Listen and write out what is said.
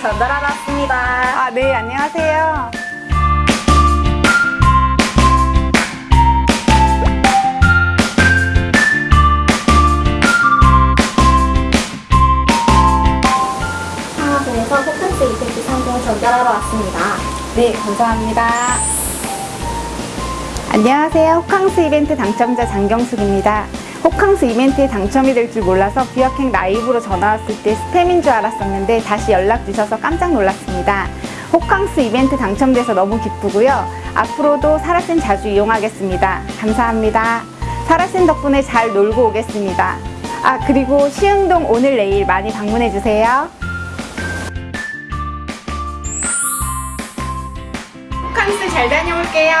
전달하러 왔습니다. 아, 네, 안녕하세요. 상하동에서 호캉스 이벤트 상품 전달하러 왔습니다. 네, 감사합니다. 안녕하세요. 호캉스 이벤트 당첨자 장경숙입니다. 호캉스 이벤트에 당첨이 될 줄 몰라서 비학행 라이브로 전화 왔을 때 스팸인 줄 알았었는데 다시 연락 주셔서 깜짝 놀랐습니다. 호캉스 이벤트 당첨돼서 너무 기쁘고요. 앞으로도 사라쌤 자주 이용하겠습니다. 감사합니다. 사라쌤 덕분에 잘 놀고 오겠습니다. 아, 그리고 시흥동 오늘 내일 많이 방문해 주세요. 호캉스 잘 다녀올게요.